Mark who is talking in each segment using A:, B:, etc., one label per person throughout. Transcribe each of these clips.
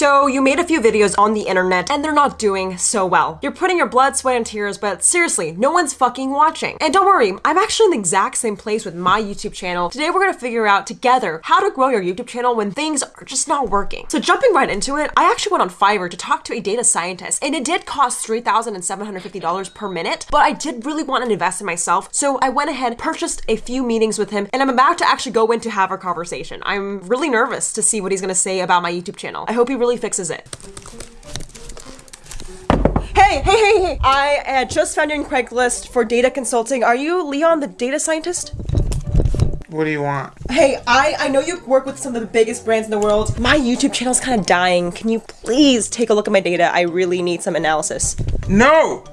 A: So you made a few videos on the internet and they're not doing so well. You're putting your blood, sweat, and tears, but seriously, no one's fucking watching. And don't worry, I'm actually in the exact same place with my YouTube channel. Today we're gonna figure out together how to grow your YouTube channel when things are just not working. So jumping right into it, I actually went on Fiverr to talk to a data scientist and it did cost $3,750 per minute, but I did really want to invest in myself. So I went ahead, purchased a few meetings with him, and I'm about to actually go in to have our conversation. I'm really nervous to see what he's gonna say about my YouTube channel. I hope he really fixes it. Hey, hey, hey, hey! I had just found you in Craigslist for data consulting. Are you Leon, the data scientist?
B: What do you want?
A: Hey, I, I know you work with some of the biggest brands in the world. My YouTube channel's kind of dying. Can you please take a look at my data? I really need some analysis.
B: No!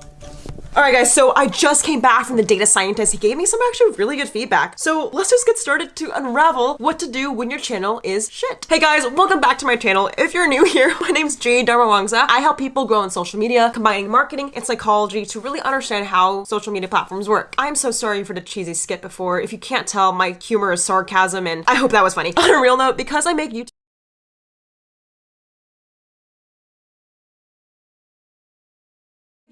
A: Alright guys, so I just came back from the data scientist. He gave me some actually really good feedback. So let's just get started to unravel what to do when your channel is shit. Hey guys, welcome back to my channel. If you're new here, my name's Jade Darmawangsa. I help people grow on social media, combining marketing and psychology to really understand how social media platforms work. I'm so sorry for the cheesy skit before. If you can't tell, my humor is sarcasm and I hope that was funny. On a real note, because I make YouTube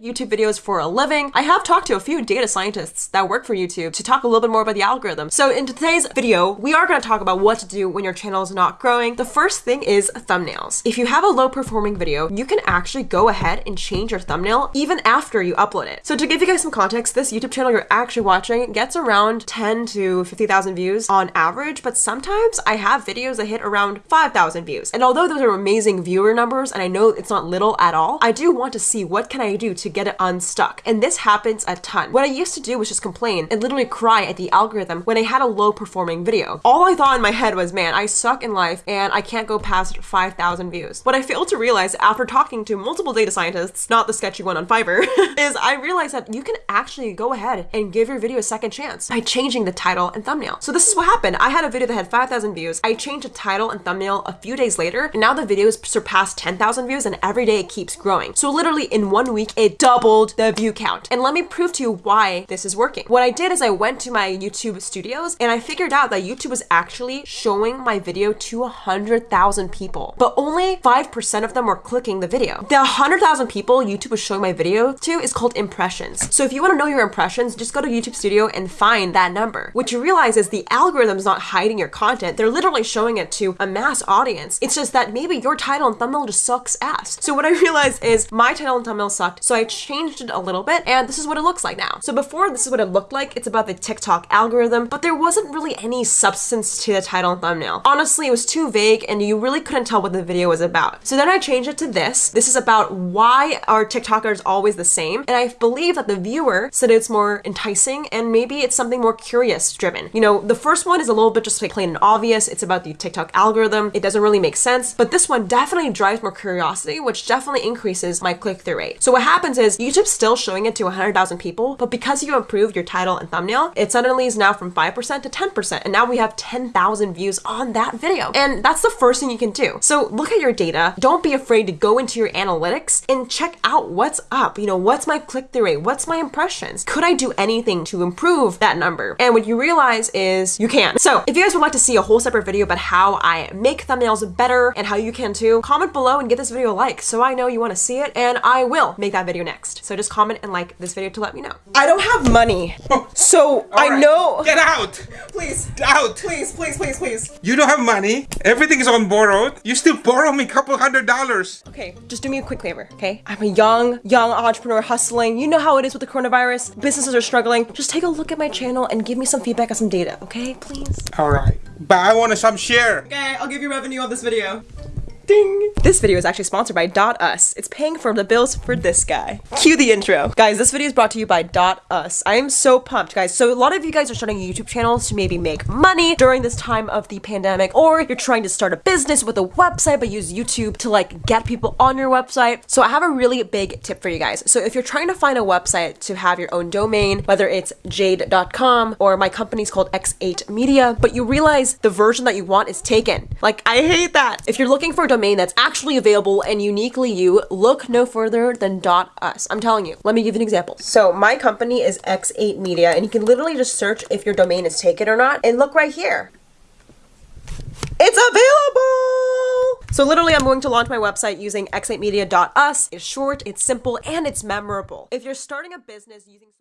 A: YouTube videos for a living. I have talked to a few data scientists that work for YouTube to talk a little bit more about the algorithm. So in today's video, we are going to talk about what to do when your channel is not growing. The first thing is thumbnails. If you have a low performing video, you can actually go ahead and change your thumbnail even after you upload it. So to give you guys some context, this YouTube channel you're actually watching gets around 10 to 50,000 views on average, but sometimes I have videos that hit around 5,000 views. And although those are amazing viewer numbers, and I know it's not little at all, I do want to see what can I do to to get it unstuck. And this happens a ton. What I used to do was just complain and literally cry at the algorithm when I had a low performing video. All I thought in my head was, man, I suck in life and I can't go past 5,000 views. What I failed to realize after talking to multiple data scientists, not the sketchy one on Fiverr, is I realized that you can actually go ahead and give your video a second chance by changing the title and thumbnail. So this is what happened. I had a video that had 5,000 views. I changed the title and thumbnail a few days later, and now the video has surpassed 10,000 views and every day it keeps growing. So literally in one week, it doubled the view count. And let me prove to you why this is working. What I did is I went to my YouTube studios and I figured out that YouTube was actually showing my video to 100,000 people, but only 5% of them were clicking the video. The 100,000 people YouTube was showing my video to is called impressions. So if you want to know your impressions, just go to YouTube Studio and find that number. What you realize is the algorithm is not hiding your content. They're literally showing it to a mass audience. It's just that maybe your title and thumbnail just sucks ass. So what I realized is my title and thumbnail sucked. So I changed it a little bit and this is what it looks like now. So before this is what it looked like. It's about the TikTok algorithm, but there wasn't really any substance to the title and thumbnail. Honestly, it was too vague and you really couldn't tell what the video was about. So then I changed it to this. This is about why are TikTokers always the same? And I believe that the viewer said it's more enticing and maybe it's something more curious driven. You know, the first one is a little bit just like plain and obvious. It's about the TikTok algorithm. It doesn't really make sense, but this one definitely drives more curiosity, which definitely increases my click-through rate. So what happens is YouTube's still showing it to 100,000 people, but because you improved your title and thumbnail, it suddenly is now from 5% to 10%. And now we have 10,000 views on that video. And that's the first thing you can do. So look at your data. Don't be afraid to go into your analytics and check out what's up. You know, what's my click-through rate? What's my impressions? Could I do anything to improve that number? And what you realize is you can. So if you guys would like to see a whole separate video about how I make thumbnails better and how you can too, comment below and give this video a like so I know you want to see it and I will make that video next. So just comment and like this video to let me know. I don't have money. So I
B: right.
A: know.
B: Get out!
A: Please.
B: Out!
A: Please, please, please, please.
B: You don't have money. Everything is on borrowed. You still borrow me a couple hundred dollars.
A: Okay, just do me a quick favor, okay? I'm a young, young entrepreneur hustling. You know how it is with the coronavirus. Businesses are struggling. Just take a look at my channel and give me some feedback on some data, okay? Please.
B: All right. But I want to some share.
A: Okay, I'll give you revenue on this video. Ding! This video is actually sponsored by Dot Us. It's paying for the bills for this guy. Cue the intro. Guys, this video is brought to you by Dot Us. I am so pumped, guys. So a lot of you guys are starting YouTube channels to maybe make money during this time of the pandemic, or you're trying to start a business with a website but use YouTube to like get people on your website. So I have a really big tip for you guys. So if you're trying to find a website to have your own domain, whether it's jade.com or my company's called X8 Media, but you realize the version that you want is taken. Like, I hate that. If you're looking for a domain that's actually available and uniquely you, look no further than .us. I'm telling you. Let me give you an example. So my company is X8 Media and you can literally just search if your domain is taken or not and look right here. It's available! So literally I'm going to launch my website using x8media.us. It's short, it's simple, and it's memorable. If you're starting a business using